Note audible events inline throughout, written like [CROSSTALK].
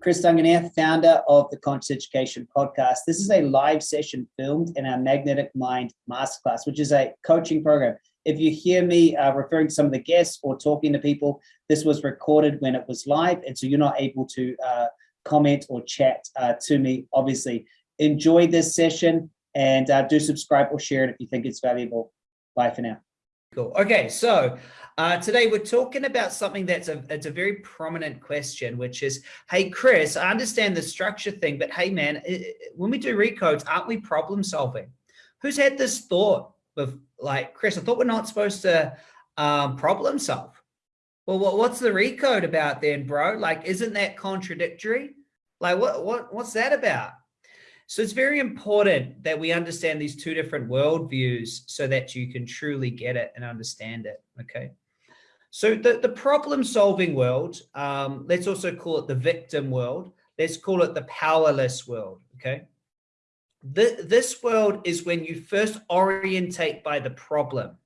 Chris Duncan here, founder of the Conscious Education Podcast. This is a live session filmed in our Magnetic Mind Masterclass, which is a coaching program. If you hear me uh, referring to some of the guests or talking to people, this was recorded when it was live, and so you're not able to uh, comment or chat uh, to me, obviously. Enjoy this session and uh, do subscribe or share it if you think it's valuable. Bye for now. Cool. Okay, so uh, today we're talking about something that's a it's a very prominent question, which is, hey Chris, I understand the structure thing, but hey man, when we do recodes, aren't we problem solving? Who's had this thought of like Chris? I thought we're not supposed to um, problem solve. Well, what, what's the recode about then, bro? Like, isn't that contradictory? Like, what what what's that about? So it's very important that we understand these two different worldviews so that you can truly get it and understand it, okay? So the, the problem solving world, um, let's also call it the victim world. Let's call it the powerless world, okay? The, this world is when you first orientate by the problem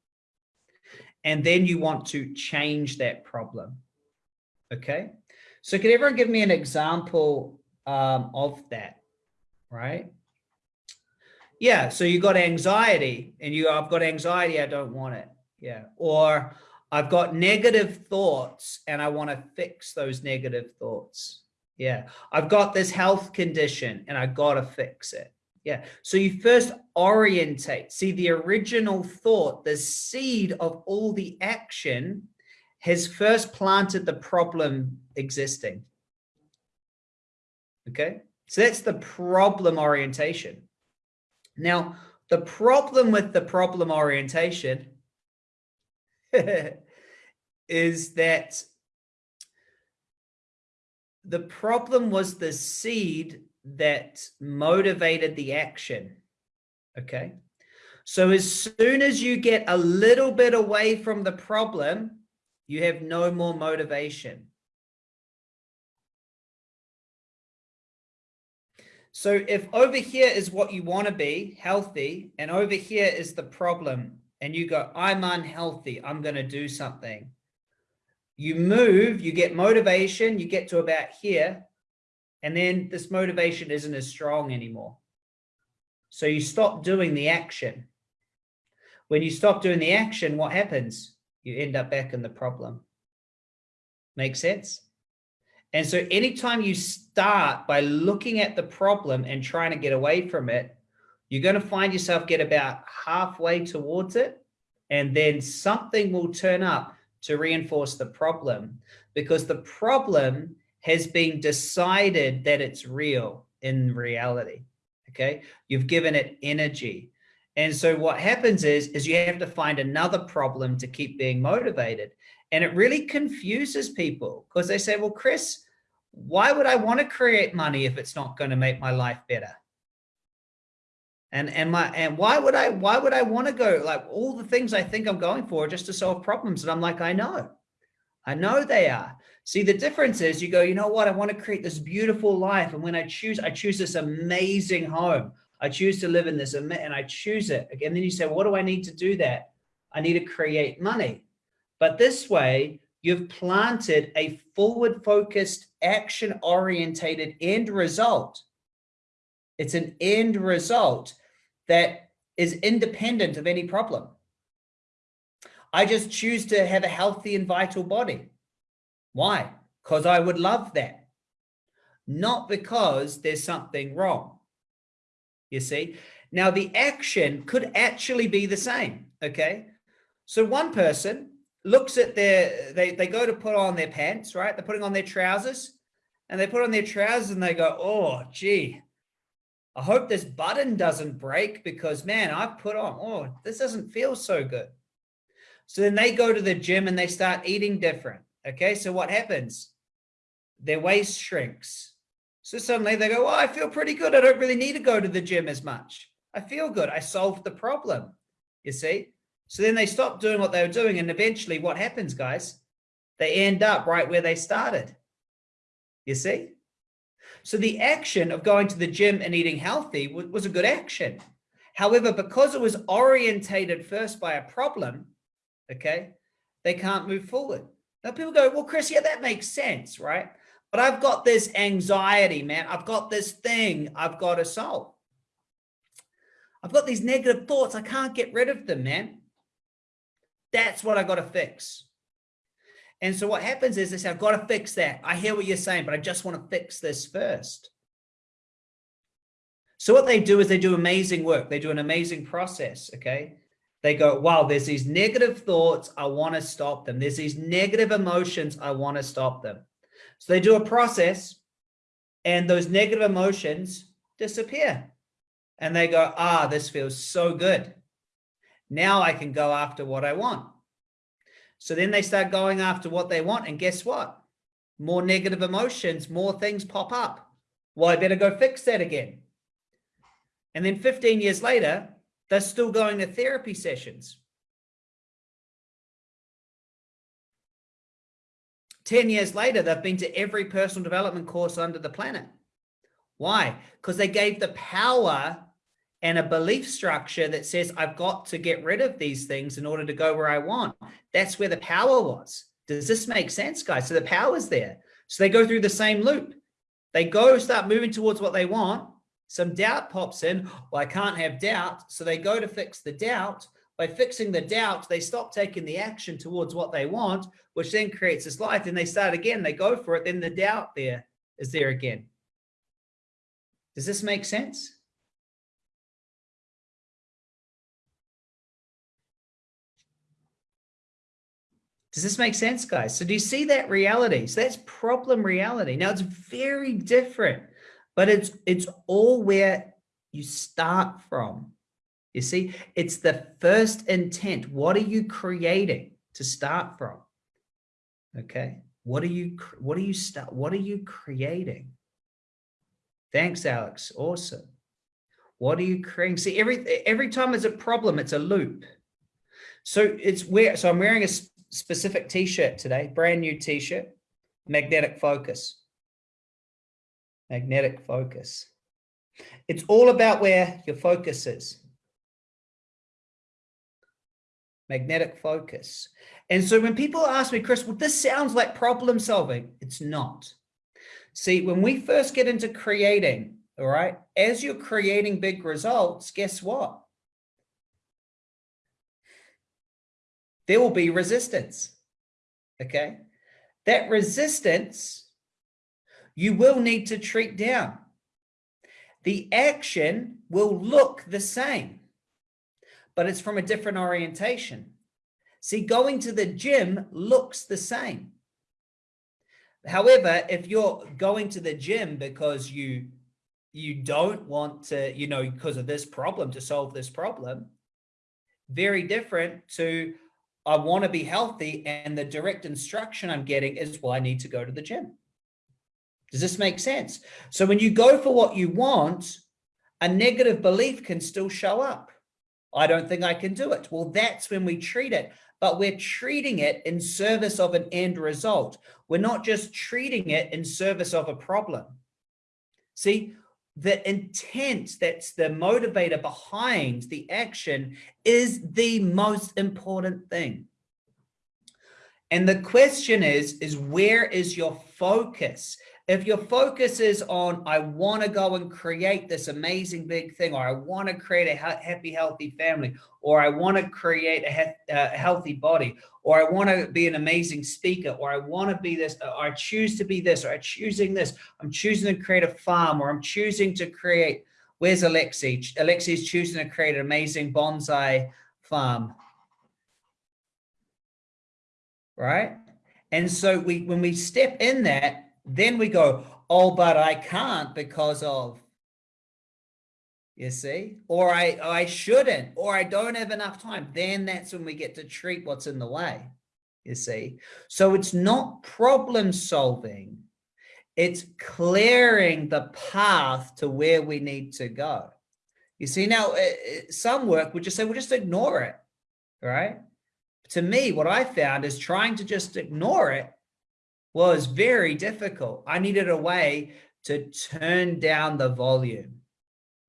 and then you want to change that problem, okay? So can everyone give me an example um, of that? Right? Yeah, so you got anxiety and you, I've got anxiety, I don't want it. Yeah, or I've got negative thoughts and I want to fix those negative thoughts. Yeah, I've got this health condition and I got to fix it. Yeah, so you first orientate, see the original thought, the seed of all the action has first planted the problem existing. Okay. So that's the problem orientation. Now, the problem with the problem orientation [LAUGHS] is that the problem was the seed that motivated the action. Okay. So as soon as you get a little bit away from the problem, you have no more motivation. So if over here is what you want to be, healthy, and over here is the problem, and you go, I'm unhealthy, I'm going to do something. You move, you get motivation, you get to about here, and then this motivation isn't as strong anymore. So you stop doing the action. When you stop doing the action, what happens? You end up back in the problem. Make sense? And so anytime you start by looking at the problem and trying to get away from it, you're going to find yourself get about halfway towards it. And then something will turn up to reinforce the problem because the problem has been decided that it's real in reality. Okay. You've given it energy. And so what happens is, is you have to find another problem to keep being motivated. And it really confuses people because they say, well, Chris, why would I want to create money if it's not going to make my life better? And, and my, and why would I, why would I want to go like all the things I think I'm going for just to solve problems? And I'm like, I know, I know they are. See, the difference is you go, you know what? I want to create this beautiful life. And when I choose, I choose this amazing home. I choose to live in this and I choose it. Again, then you say, what do I need to do that? I need to create money. But this way, you've planted a forward focused, action orientated end result. It's an end result that is independent of any problem. I just choose to have a healthy and vital body. Why? Because I would love that. Not because there's something wrong. You see? Now the action could actually be the same. Okay. So one person looks at their, they, they go to put on their pants, right? They're putting on their trousers and they put on their trousers and they go, oh, gee, I hope this button doesn't break because man, I've put on, oh, this doesn't feel so good. So then they go to the gym and they start eating different. Okay. So what happens? Their waist shrinks. So suddenly they go, oh, I feel pretty good. I don't really need to go to the gym as much. I feel good. I solved the problem. You see? So then they stop doing what they were doing. And eventually what happens, guys? They end up right where they started. You see? So the action of going to the gym and eating healthy was a good action. However, because it was orientated first by a problem, okay, they can't move forward. Now people go, well, Chris, yeah, that makes sense, right? but I've got this anxiety, man. I've got this thing I've got to solve. I've got these negative thoughts. I can't get rid of them, man. That's what I got to fix. And so what happens is they say, I've got to fix that. I hear what you're saying, but I just want to fix this first. So what they do is they do amazing work. They do an amazing process. Okay. They go, wow, there's these negative thoughts. I want to stop them. There's these negative emotions. I want to stop them. So they do a process and those negative emotions disappear. And they go, ah, this feels so good. Now I can go after what I want. So then they start going after what they want. And guess what? More negative emotions, more things pop up. Well, I better go fix that again. And then 15 years later, they're still going to therapy sessions. 10 years later, they've been to every personal development course under the planet. Why? Because they gave the power and a belief structure that says, I've got to get rid of these things in order to go where I want. That's where the power was. Does this make sense, guys? So the power's there. So they go through the same loop. They go start moving towards what they want. Some doubt pops in. Well, I can't have doubt. So they go to fix the doubt. By fixing the doubt, they stop taking the action towards what they want, which then creates this life. Then they start again. They go for it. Then the doubt there is there again. Does this make sense? Does this make sense, guys? So do you see that reality? So that's problem reality. Now it's very different, but it's it's all where you start from. You see, it's the first intent. What are you creating to start from? Okay. What are you what are you start what are you creating? Thanks, Alex. Awesome. What are you creating? See, every every time there's a problem, it's a loop. So it's where so I'm wearing a specific t-shirt today, brand new t-shirt, magnetic focus. Magnetic focus. It's all about where your focus is. Magnetic focus. And so when people ask me, Chris, well, this sounds like problem solving. It's not. See, when we first get into creating, all right, as you're creating big results, guess what? There will be resistance. Okay. That resistance you will need to treat down. The action will look the same, but it's from a different orientation. See, going to the gym looks the same. However, if you're going to the gym because you you don't want to, you know, because of this problem to solve this problem, very different to I want to be healthy and the direct instruction I'm getting is, well, I need to go to the gym. Does this make sense? So when you go for what you want, a negative belief can still show up. I don't think I can do it. Well, that's when we treat it, but we're treating it in service of an end result. We're not just treating it in service of a problem. See, the intent that's the motivator behind the action is the most important thing. And the question is, is where is your focus? If your focus is on, I want to go and create this amazing big thing, or I want to create a happy, healthy family, or I want to create a, a healthy body, or I want to be an amazing speaker, or I want to be this, or I choose to be this, or I'm choosing this, I'm choosing to create a farm, or I'm choosing to create, where's Alexi? Alexi is choosing to create an amazing bonsai farm. Right? And so we, when we step in that, then we go, oh, but I can't because of, you see, or I, I shouldn't, or I don't have enough time. Then that's when we get to treat what's in the way, you see. So it's not problem solving. It's clearing the path to where we need to go. You see, now eh, eh, some work would just say, well, just ignore it, right? To me, what I found is trying to just ignore it was very difficult. I needed a way to turn down the volume.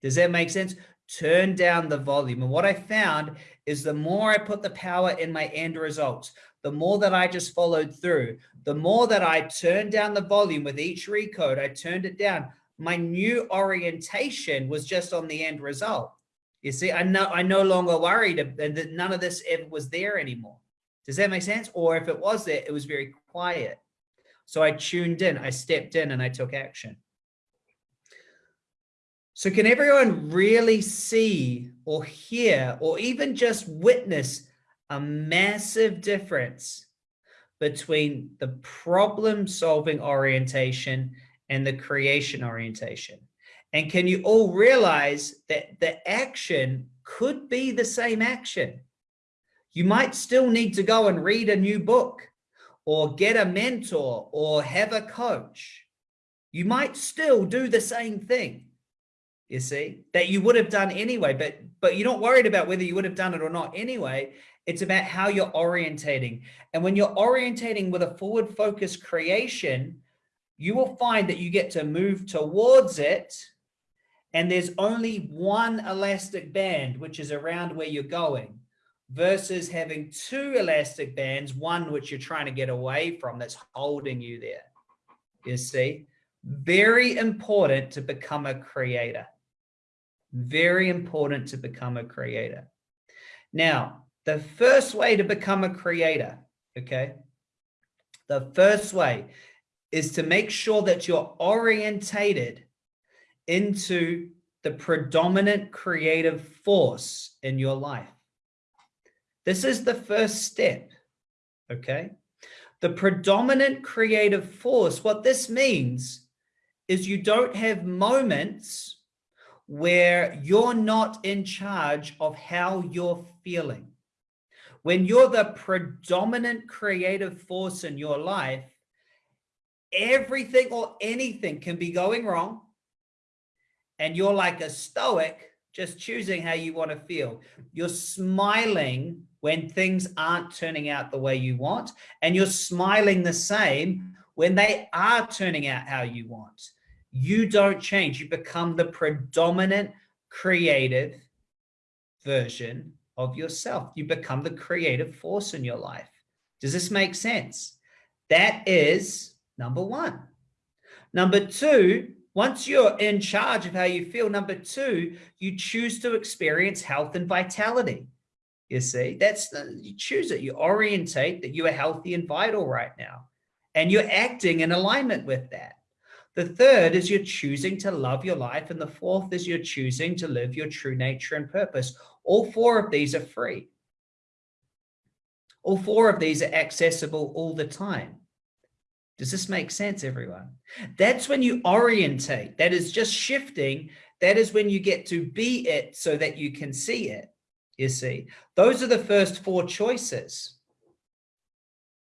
Does that make sense? Turn down the volume. And what I found is the more I put the power in my end results, the more that I just followed through, the more that I turned down the volume with each recode, I turned it down. My new orientation was just on the end result. You see, I know I no longer worried that none of this ever was there anymore. Does that make sense? Or if it was there, it was very quiet. So I tuned in, I stepped in and I took action. So can everyone really see or hear or even just witness a massive difference between the problem solving orientation and the creation orientation? And can you all realize that the action could be the same action? You might still need to go and read a new book or get a mentor or have a coach. You might still do the same thing, you see, that you would have done anyway, but, but you're not worried about whether you would have done it or not anyway. It's about how you're orientating. And when you're orientating with a forward focus creation, you will find that you get to move towards it and there's only one elastic band, which is around where you're going versus having two elastic bands, one which you're trying to get away from that's holding you there. You see, very important to become a creator. Very important to become a creator. Now, the first way to become a creator, okay? The first way is to make sure that you're orientated into the predominant creative force in your life. This is the first step, okay? The predominant creative force, what this means is you don't have moments where you're not in charge of how you're feeling. When you're the predominant creative force in your life, everything or anything can be going wrong and you're like a stoic, just choosing how you want to feel. You're smiling when things aren't turning out the way you want, and you're smiling the same when they are turning out how you want. You don't change. You become the predominant creative version of yourself. You become the creative force in your life. Does this make sense? That is number one. Number two, once you're in charge of how you feel, number two, you choose to experience health and vitality. You see, that's the, you choose it. You orientate that you are healthy and vital right now, and you're acting in alignment with that. The third is you're choosing to love your life. And the fourth is you're choosing to live your true nature and purpose. All four of these are free. All four of these are accessible all the time. Does this make sense, everyone? That's when you orientate. That is just shifting. That is when you get to be it so that you can see it. You see, those are the first four choices.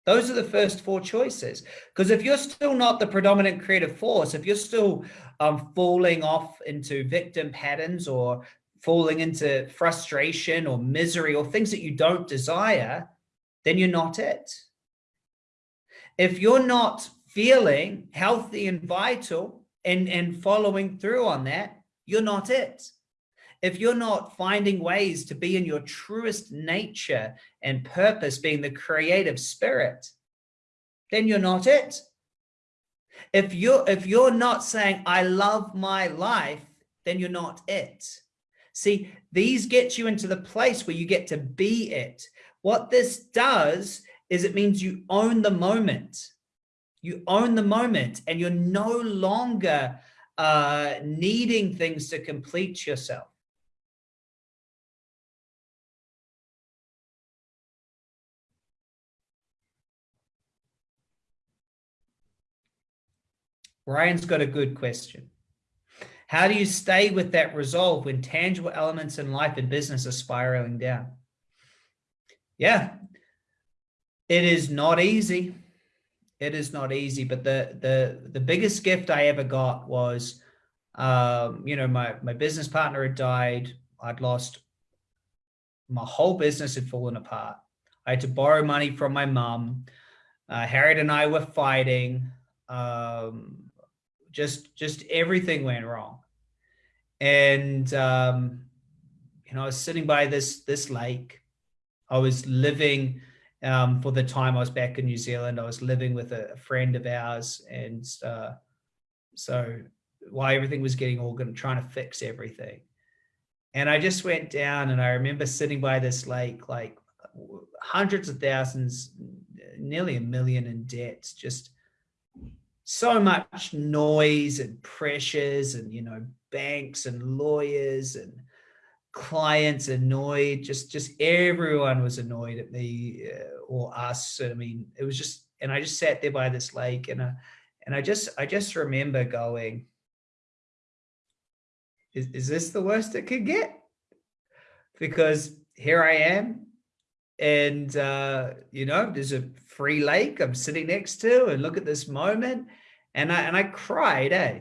Those are the first four choices. Because if you're still not the predominant creative force, if you're still um, falling off into victim patterns or falling into frustration or misery or things that you don't desire, then you're not it if you're not feeling healthy and vital and, and following through on that, you're not it. If you're not finding ways to be in your truest nature and purpose, being the creative spirit, then you're not it. If you're, if you're not saying, I love my life, then you're not it. See, these get you into the place where you get to be it. What this does is it means you own the moment. You own the moment and you're no longer uh, needing things to complete yourself. Ryan's got a good question. How do you stay with that resolve when tangible elements in life and business are spiraling down? Yeah, it is not easy. It is not easy, but the the the biggest gift I ever got was, um, you know, my my business partner had died. I'd lost my whole business had fallen apart. I had to borrow money from my mom. Uh, Harriet and I were fighting. Um, just just everything went wrong, and um, you know, I was sitting by this this lake. I was living um, for the time I was back in New Zealand. I was living with a, friend of ours. And uh, so while everything was getting organ, trying to fix everything. And I just went down and I remember sitting by this lake, like hundreds of thousands, nearly a million in debts, just so much noise and pressures and, you know, banks and lawyers and clients annoyed, just, just everyone was annoyed at me uh, or us. I mean, it was just, and I just sat there by this lake and, I, and I just, I just remember going, is, is this the worst it could get? Because here I am and, uh, you know, there's a free lake I'm sitting next to and look at this moment. And I, and I cried, eh?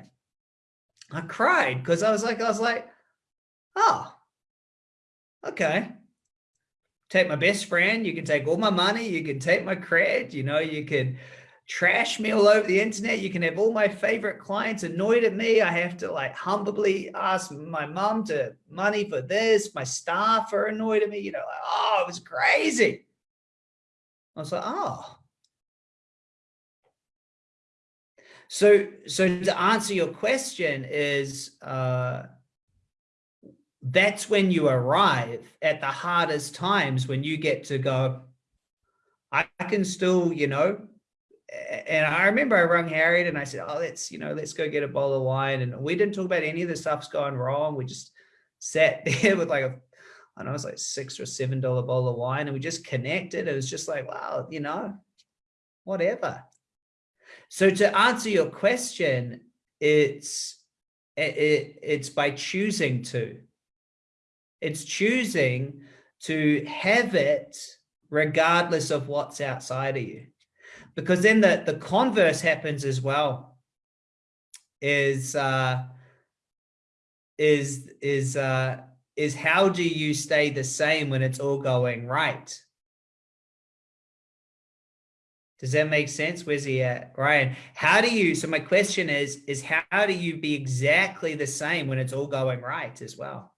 I cried because I was like, I was like, oh, okay. Take my best friend. You can take all my money. You can take my credit You know, you can trash me all over the internet. You can have all my favorite clients annoyed at me. I have to like humbly ask my mom to money for this. My staff are annoyed at me. You know, like, oh, it was crazy. I was like, oh. So, so to answer your question is, uh, that's when you arrive at the hardest times when you get to go, I can still, you know, and I remember I rung Harriet and I said, oh, let's, you know, let's go get a bowl of wine. And we didn't talk about any of the stuff's going wrong. We just sat [LAUGHS] there with like a, I don't know, it was like six or seven dollar bowl of wine and we just connected. It was just like, wow, you know, whatever. So to answer your question, it's, it, it's by choosing to, it's choosing to have it regardless of what's outside of you because then the, the converse happens as well is uh, is is uh, is how do you stay the same when it's all going right? Does that make sense? Where's he at? Ryan, how do you, so my question is, is how do you be exactly the same when it's all going right as well?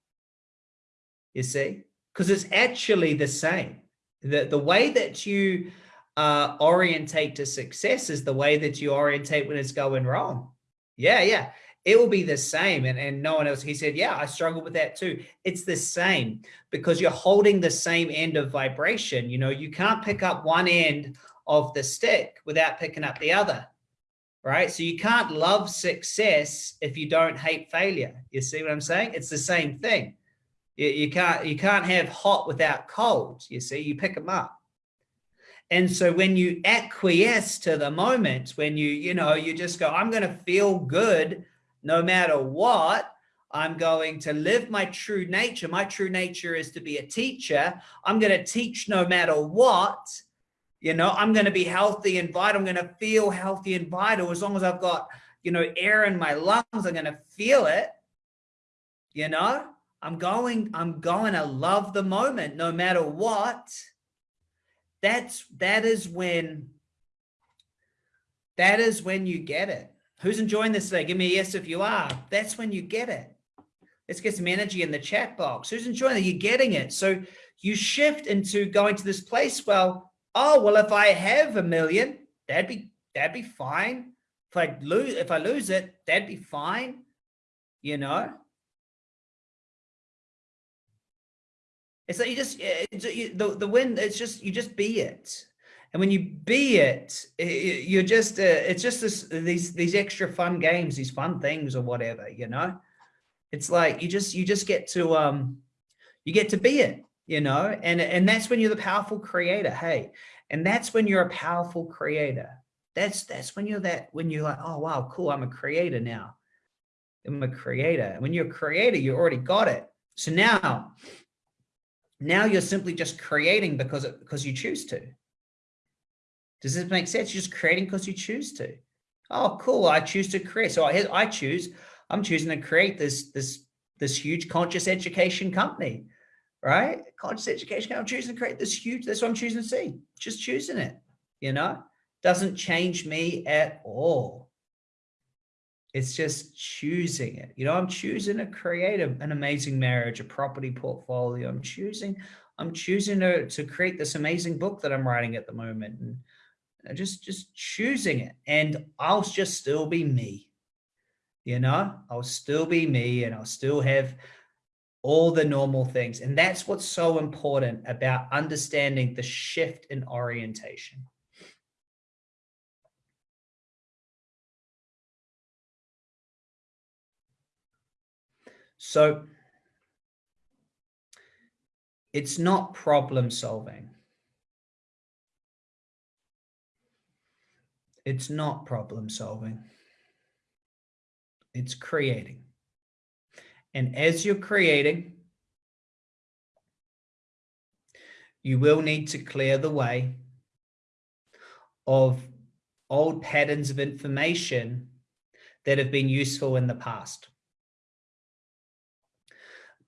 You see, because it's actually the same. The, the way that you uh, orientate to success is the way that you orientate when it's going wrong. Yeah, yeah. It will be the same. And, and no one else, he said, yeah, I struggle with that too. It's the same because you're holding the same end of vibration. You know, you can't pick up one end of the stick without picking up the other. Right. So you can't love success if you don't hate failure. You see what I'm saying? It's the same thing. You, you can't, you can't have hot without cold. You see, you pick them up. And so when you acquiesce to the moment, when you, you know, you just go, I'm going to feel good no matter what, I'm going to live my true nature. My true nature is to be a teacher. I'm going to teach no matter what. You know, I'm going to be healthy and vital. I'm going to feel healthy and vital as long as I've got, you know, air in my lungs. I'm going to feel it. You know, I'm going, I'm going to love the moment no matter what that's that is when that is when you get it. Who's enjoying this today? Give me a yes if you are. That's when you get it. Let's get some energy in the chat box. Who's enjoying it? You're getting it. So you shift into going to this place. Well oh well if i have a million that'd be that'd be fine. If i lose if i lose it that'd be fine you know It's like you just it's, you, the the wind. It's just you just be it, and when you be it, you're just uh, it's just this these these extra fun games, these fun things or whatever. You know, it's like you just you just get to um you get to be it. You know, and and that's when you're the powerful creator. Hey, and that's when you're a powerful creator. That's that's when you're that when you're like, oh wow, cool, I'm a creator now. I'm a creator. When you're a creator, you already got it. So now now you're simply just creating because it, because you choose to. Does this make sense? You're just creating because you choose to. Oh, cool. I choose to create. So I, I choose, I'm choosing to create this, this, this huge conscious education company, right? Conscious education. I'm choosing to create this huge, that's what I'm choosing to see. Just choosing it, you know, doesn't change me at all. It's just choosing it. You know, I'm choosing to create a, an amazing marriage, a property portfolio. I'm choosing, I'm choosing to, to create this amazing book that I'm writing at the moment and just, just choosing it. And I'll just still be me, you know, I'll still be me and I'll still have all the normal things. And that's what's so important about understanding the shift in orientation. So it's not problem solving. It's not problem solving. It's creating. And as you're creating, you will need to clear the way of old patterns of information that have been useful in the past.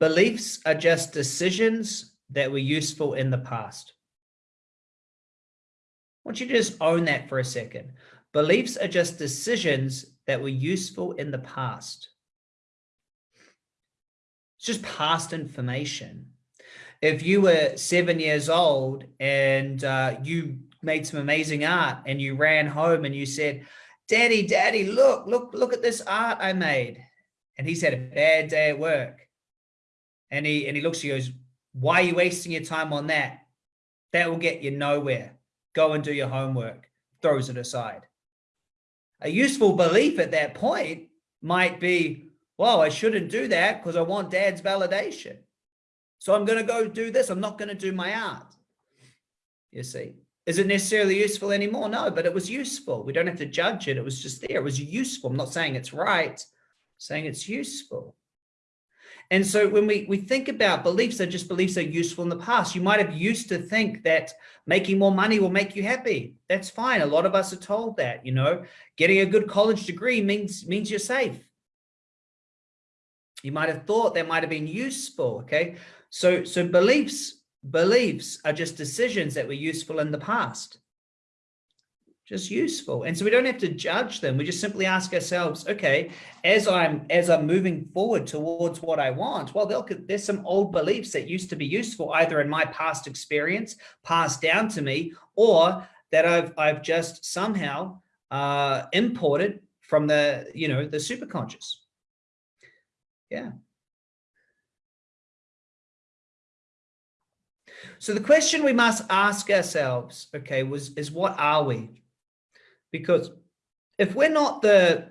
Beliefs are just decisions that were useful in the past. I want you to just own that for a second. Beliefs are just decisions that were useful in the past. It's just past information. If you were seven years old and uh, you made some amazing art and you ran home and you said, daddy, daddy, look, look, look at this art I made. And he's had a bad day at work and he and he looks at you goes, why are you wasting your time on that? That will get you nowhere. Go and do your homework. Throws it aside. A useful belief at that point might be, well, I shouldn't do that because I want dad's validation. So I'm going to go do this. I'm not going to do my art. You see, is it necessarily useful anymore? No, but it was useful. We don't have to judge it. It was just there. It was useful. I'm not saying it's right, I'm saying it's useful. And so when we, we think about beliefs, they're just beliefs that are useful in the past. You might have used to think that making more money will make you happy. That's fine. A lot of us are told that, you know, getting a good college degree means, means you're safe. You might have thought that might have been useful. Okay. So, so beliefs, beliefs are just decisions that were useful in the past just useful. And so we don't have to judge them. We just simply ask ourselves, okay, as I'm as I'm moving forward towards what I want, well, there's some old beliefs that used to be useful either in my past experience, passed down to me, or that I've I've just somehow uh, imported from the you know the superconscious. Yeah. So the question we must ask ourselves, okay, was is what are we? Because if we're not the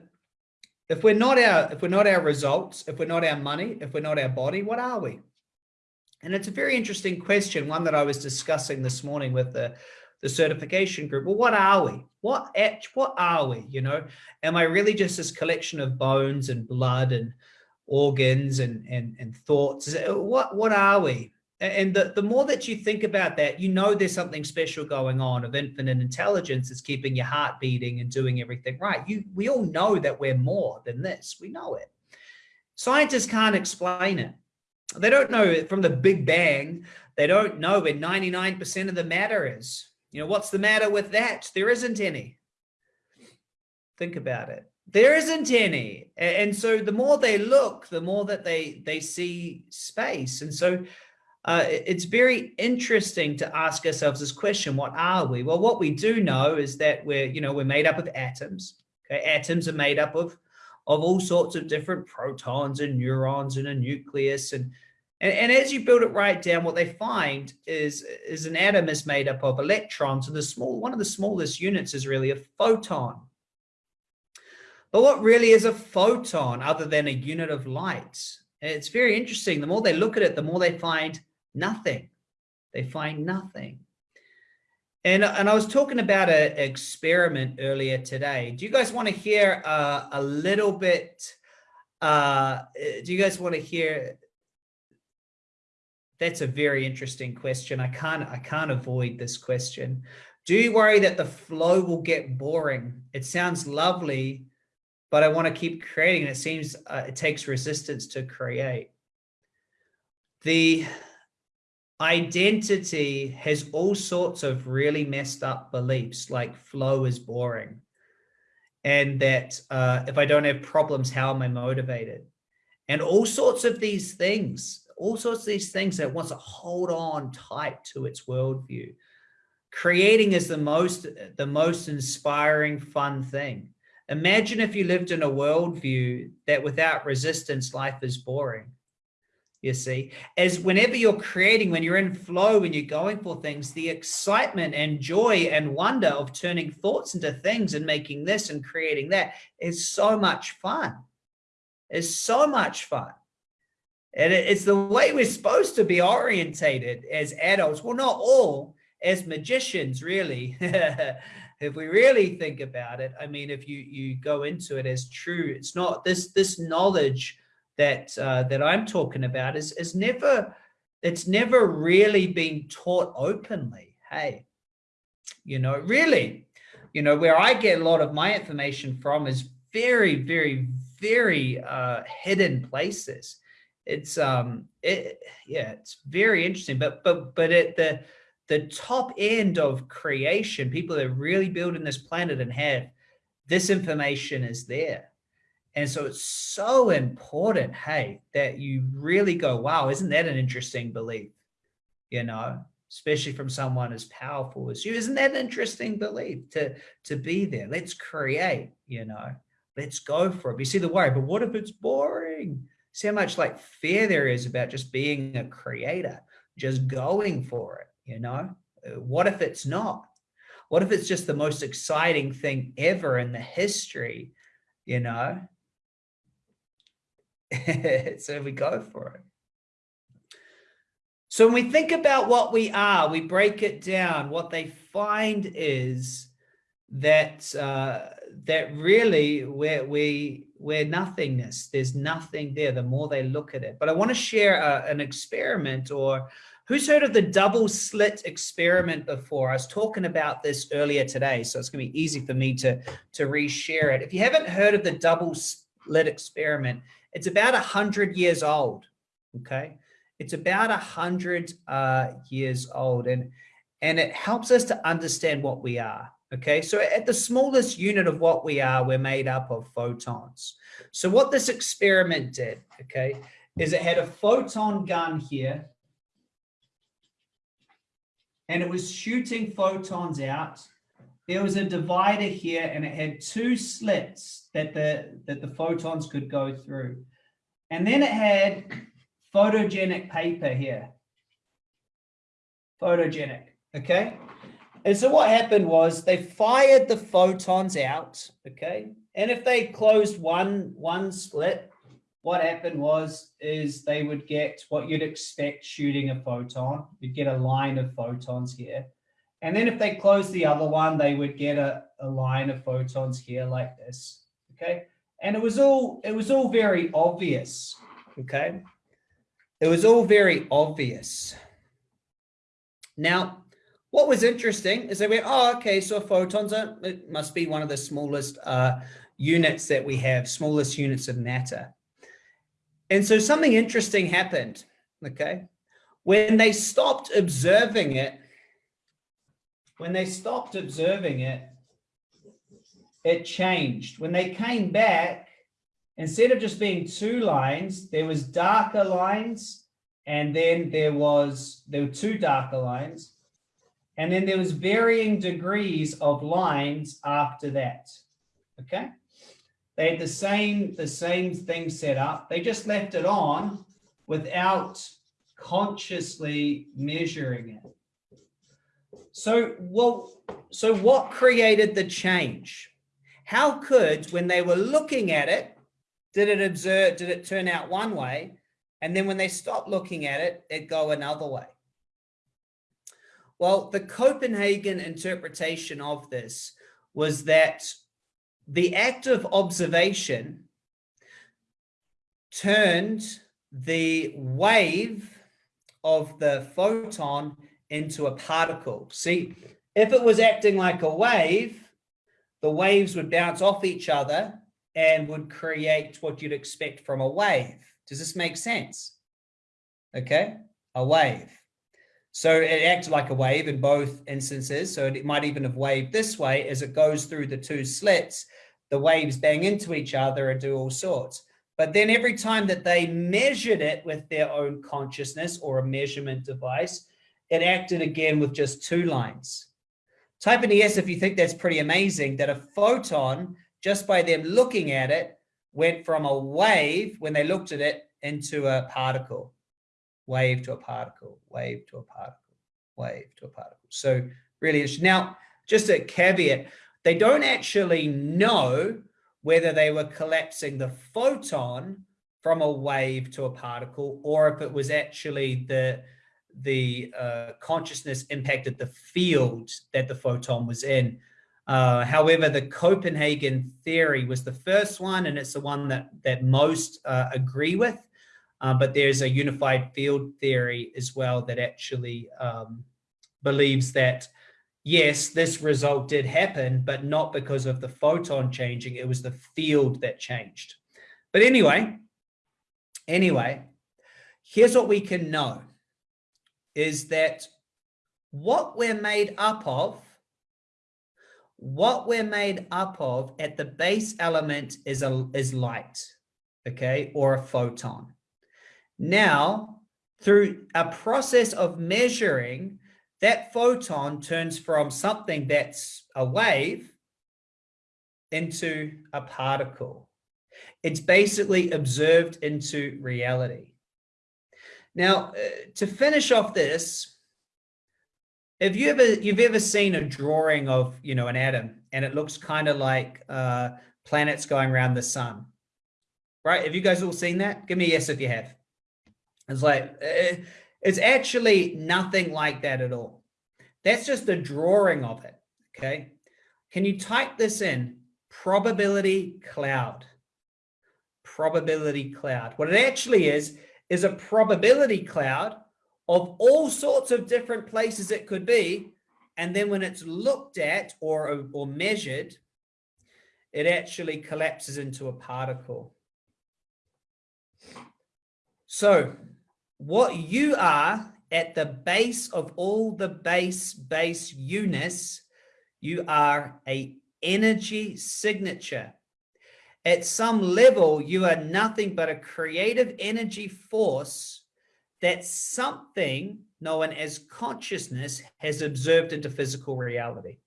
if we're not our if we're not our results if we're not our money if we're not our body what are we? And it's a very interesting question one that i was discussing this morning with the the certification group. Well what are we? What what are we you know? Am i really just this collection of bones and blood and organs and and, and thoughts? What what are we and the, the more that you think about that, you know there's something special going on of infinite intelligence is keeping your heart beating and doing everything right. You, we all know that we're more than this. We know it. Scientists can't explain it. They don't know it from the Big Bang. They don't know where 99% of the matter is. You know, what's the matter with that? There isn't any. Think about it. There isn't any. And so the more they look, the more that they, they see space. And so uh, it's very interesting to ask ourselves this question, what are we? Well, what we do know is that we're, you know, we're made up of atoms. Okay? Atoms are made up of, of all sorts of different protons and neurons and a nucleus. And, and, and as you build it right down, what they find is, is an atom is made up of electrons. And the small, one of the smallest units is really a photon. But what really is a photon other than a unit of light? It's very interesting. The more they look at it, the more they find Nothing. They find nothing. And, and I was talking about an experiment earlier today. Do you guys want to hear uh, a little bit? Uh, do you guys want to hear? That's a very interesting question. I can't I can't avoid this question. Do you worry that the flow will get boring? It sounds lovely, but I want to keep creating. And it seems uh, it takes resistance to create. The identity has all sorts of really messed up beliefs like flow is boring and that uh, if I don't have problems, how am I motivated? And all sorts of these things, all sorts of these things that wants to hold on tight to its worldview. Creating is the most, the most inspiring, fun thing. Imagine if you lived in a worldview that without resistance, life is boring. You see, as whenever you're creating, when you're in flow, when you're going for things, the excitement and joy and wonder of turning thoughts into things and making this and creating that is so much fun. It's so much fun. And it's the way we're supposed to be orientated as adults. Well, not all, as magicians, really. [LAUGHS] if we really think about it, I mean, if you you go into it as true, it's not this this knowledge that uh, that I'm talking about is is never it's never really been taught openly. Hey, you know, really, you know, where I get a lot of my information from is very, very, very uh, hidden places. It's um, it yeah, it's very interesting. But but but at the the top end of creation, people that are really building this planet and have this information is there. And so it's so important, hey, that you really go, wow, isn't that an interesting belief? You know, especially from someone as powerful as you. Isn't that an interesting belief to, to be there? Let's create, you know, let's go for it. You see the worry, but what if it's boring? See how much like fear there is about just being a creator, just going for it you know uh, what if it's not what if it's just the most exciting thing ever in the history you know [LAUGHS] so we go for it so when we think about what we are we break it down what they find is that uh, that really we're we we're nothingness there's nothing there the more they look at it but i want to share a, an experiment or Who's heard of the double slit experiment before? I was talking about this earlier today, so it's going to be easy for me to, to reshare it. If you haven't heard of the double slit experiment, it's about 100 years old, okay? It's about 100 uh, years old, and, and it helps us to understand what we are, okay? So at the smallest unit of what we are, we're made up of photons. So what this experiment did, okay, is it had a photon gun here, and it was shooting photons out. There was a divider here and it had two slits that the, that the photons could go through. And then it had photogenic paper here. Photogenic, okay? And so what happened was they fired the photons out, okay? And if they closed one, one split, what happened was is they would get what you'd expect shooting a photon. You'd get a line of photons here. And then if they close the other one, they would get a, a line of photons here like this. Okay. And it was all it was all very obvious. Okay. It was all very obvious. Now, what was interesting is they went, oh, okay, so photons are, it must be one of the smallest uh, units that we have, smallest units of matter. And so something interesting happened, okay? When they stopped observing it, when they stopped observing it, it changed. When they came back, instead of just being two lines, there was darker lines, and then there was, there were two darker lines, and then there was varying degrees of lines after that, okay? They had the same, the same thing set up. They just left it on without consciously measuring it. So, well, so what created the change? How could, when they were looking at it, did it observe, did it turn out one way? And then when they stopped looking at it, it go another way. Well, the Copenhagen interpretation of this was that the act of observation turned the wave of the photon into a particle. See, if it was acting like a wave, the waves would bounce off each other and would create what you'd expect from a wave. Does this make sense? Okay, a wave. So it acted like a wave in both instances. So it might even have waved this way as it goes through the two slits the waves bang into each other and do all sorts. But then every time that they measured it with their own consciousness or a measurement device, it acted again with just two lines. Type in yes if you think that's pretty amazing that a photon, just by them looking at it, went from a wave when they looked at it into a particle, wave to a particle, wave to a particle, wave to a particle. So really, interesting. now just a caveat, they don't actually know whether they were collapsing the photon from a wave to a particle or if it was actually the the uh, consciousness impacted the field that the photon was in. Uh, however, the Copenhagen theory was the first one, and it's the one that that most uh, agree with. Uh, but there's a unified field theory as well that actually um, believes that yes, this result did happen, but not because of the photon changing. It was the field that changed. But anyway, anyway, here's what we can know is that what we're made up of, what we're made up of at the base element is a is light, okay, or a photon. Now, through a process of measuring, that photon turns from something that's a wave into a particle. It's basically observed into reality. Now, uh, to finish off this, have you ever you've ever seen a drawing of you know an atom and it looks kind of like uh, planets going around the sun, right? Have you guys all seen that? Give me a yes if you have. It's like uh, it's actually nothing like that at all. That's just a drawing of it. Okay. Can you type this in? Probability cloud. Probability cloud. What it actually is is a probability cloud of all sorts of different places it could be. And then when it's looked at or, or measured, it actually collapses into a particle. So what you are at the base of all the base base units, you are a energy signature. At some level, you are nothing but a creative energy force that something known as consciousness has observed into physical reality.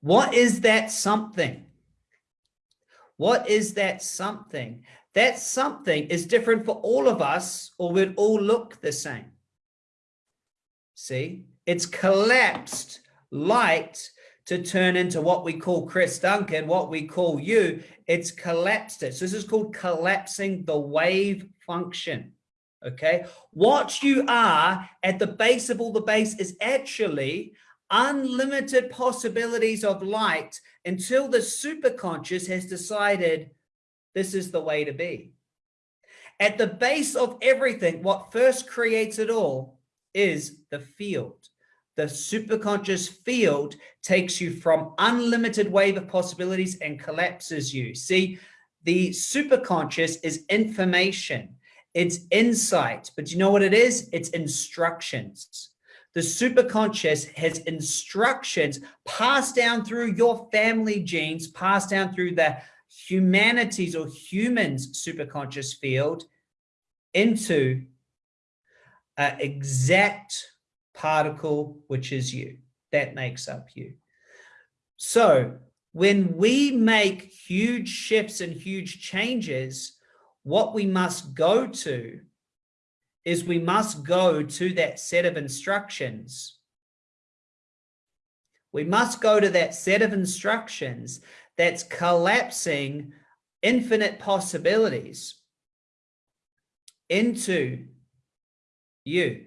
What is that something? What is that something? That something is different for all of us or we'd all look the same. See, it's collapsed light to turn into what we call Chris Duncan, what we call you, it's collapsed it. So this is called collapsing the wave function. Okay. What you are at the base of all the base is actually unlimited possibilities of light until the superconscious has decided this is the way to be. At the base of everything, what first creates it all is the field the superconscious field takes you from unlimited wave of possibilities and collapses you. See, the superconscious is information, it's insight, but you know what it is? It's instructions. The superconscious has instructions passed down through your family genes, passed down through the humanities or humans superconscious field into an exact particle, which is you. That makes up you. So when we make huge shifts and huge changes, what we must go to is we must go to that set of instructions. We must go to that set of instructions that's collapsing infinite possibilities into you.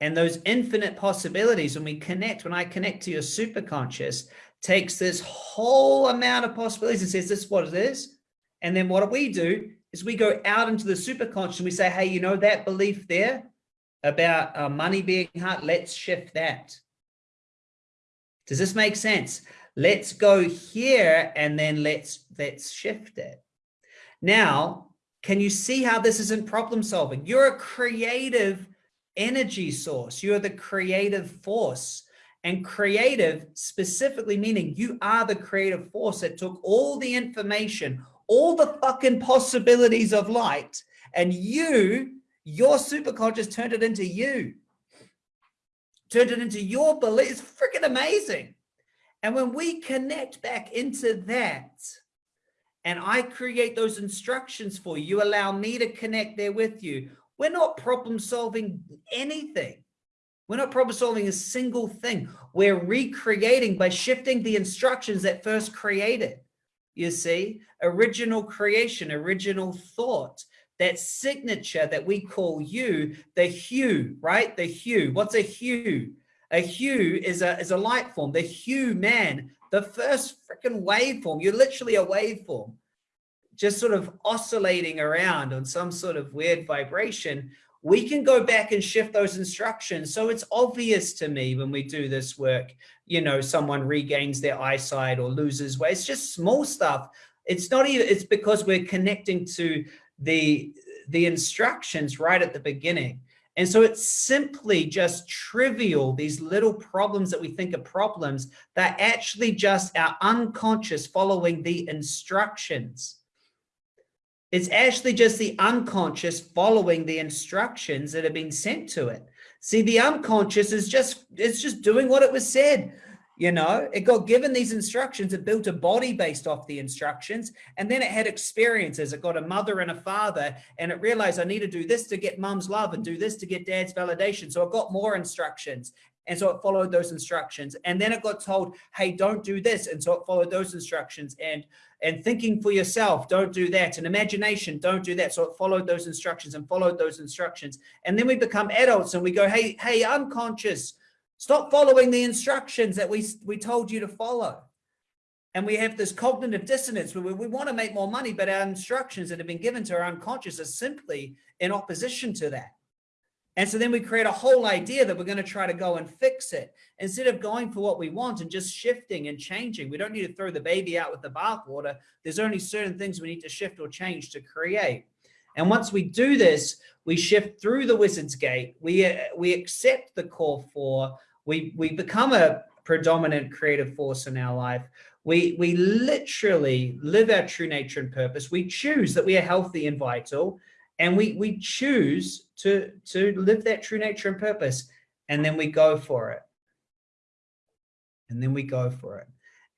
And those infinite possibilities, when we connect, when I connect to your superconscious, takes this whole amount of possibilities and says, this is what it is. And then what we do is we go out into the superconscious and we say, hey, you know, that belief there about uh, money being hard, let's shift that. Does this make sense? Let's go here and then let's, let's shift it. Now, can you see how this isn't problem solving? You're a creative energy source. You're the creative force. And creative specifically meaning you are the creative force that took all the information, all the fucking possibilities of light, and you, your superconscious turned it into you. Turned it into your belief. It's freaking amazing. And when we connect back into that, and I create those instructions for you, you allow me to connect there with you. We're not problem solving anything. We're not problem solving a single thing. We're recreating by shifting the instructions that first created. You see, original creation, original thought, that signature that we call you, the hue, right? The hue. What's a hue? A hue is a, is a light form. The hue, man, the first freaking waveform, you're literally a waveform, just sort of oscillating around on some sort of weird vibration we can go back and shift those instructions. So it's obvious to me when we do this work, you know, someone regains their eyesight or loses weight. It's just small stuff. It's not even, it's because we're connecting to the, the instructions right at the beginning. And so it's simply just trivial, these little problems that we think are problems, they're actually just our unconscious following the instructions. It's actually just the unconscious following the instructions that have been sent to it. See, the unconscious is just, it's just doing what it was said. You know, it got given these instructions, it built a body based off the instructions, and then it had experiences. It got a mother and a father, and it realized I need to do this to get mom's love and do this to get dad's validation. So it got more instructions. And so it followed those instructions. And then it got told, hey, don't do this. And so it followed those instructions. And and thinking for yourself, don't do that. And imagination, don't do that. So it followed those instructions and followed those instructions. And then we become adults and we go, hey, hey, unconscious, stop following the instructions that we, we told you to follow. And we have this cognitive dissonance where we, we want to make more money, but our instructions that have been given to our unconscious are simply in opposition to that. And so then we create a whole idea that we're going to try to go and fix it instead of going for what we want and just shifting and changing. We don't need to throw the baby out with the bathwater. There's only certain things we need to shift or change to create. And once we do this, we shift through the wizard's gate. We, uh, we accept the core four. We, we become a predominant creative force in our life. We, we literally live our true nature and purpose. We choose that we are healthy and vital and we we choose to to live that true nature and purpose and then we go for it. And then we go for it.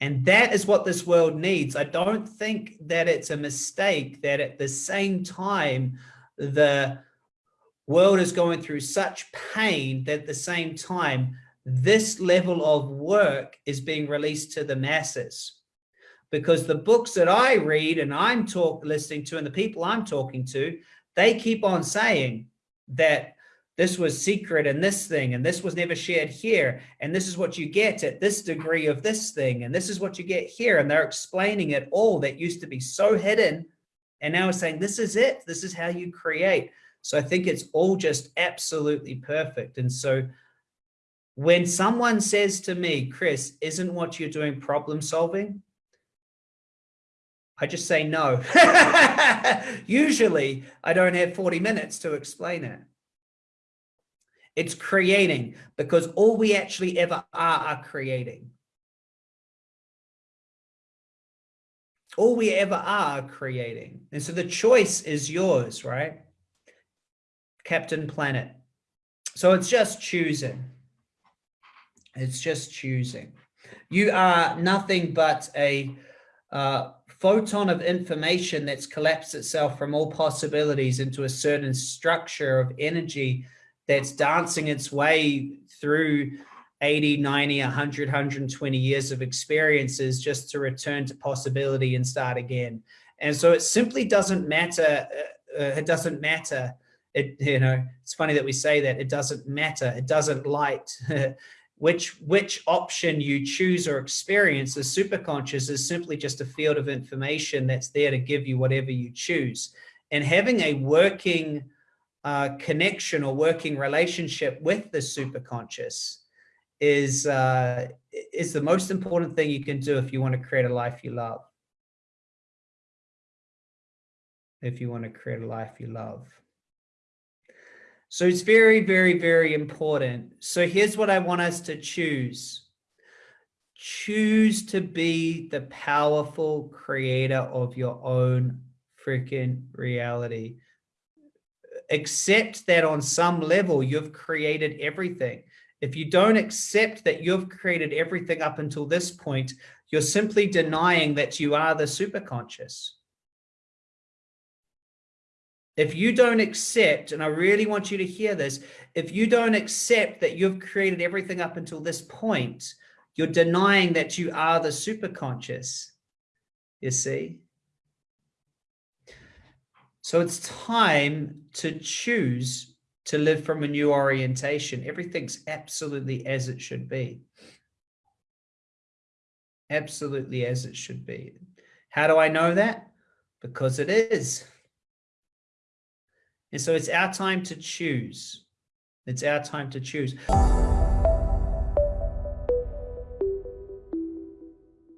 And that is what this world needs. I don't think that it's a mistake that at the same time the world is going through such pain that at the same time this level of work is being released to the masses. Because the books that I read and I'm talk listening to and the people I'm talking to, they keep on saying that this was secret and this thing, and this was never shared here. And this is what you get at this degree of this thing. And this is what you get here. And they're explaining it all that used to be so hidden. And now it's saying, this is it. This is how you create. So I think it's all just absolutely perfect. And so when someone says to me, Chris, isn't what you're doing problem solving? I just say no. [LAUGHS] Usually I don't have 40 minutes to explain it. It's creating because all we actually ever are are creating. All we ever are creating. And so the choice is yours, right? Captain Planet. So it's just choosing. It's just choosing. You are nothing but a uh, photon of information that's collapsed itself from all possibilities into a certain structure of energy that's dancing its way through 80, 90, 100, 120 years of experiences just to return to possibility and start again. And so it simply doesn't matter. Uh, uh it doesn't matter. It, you know, it's funny that we say that it doesn't matter. It doesn't light. [LAUGHS] which which option you choose or experience as superconscious is simply just a field of information that's there to give you whatever you choose. And having a working uh, connection or working relationship with the superconscious is uh, is the most important thing you can do if you want to create a life you love. If you want to create a life you love So it's very, very, very important. So here's what I want us to choose. Choose to be the powerful creator of your own freaking reality. Accept that on some level you've created everything. If you don't accept that you've created everything up until this point, you're simply denying that you are the superconscious. If you don't accept, and I really want you to hear this, if you don't accept that you've created everything up until this point, you're denying that you are the superconscious, you see? So it's time to choose to live from a new orientation. Everything's absolutely as it should be. Absolutely as it should be. How do I know that? Because it is. And so it's our time to choose. It's our time to choose.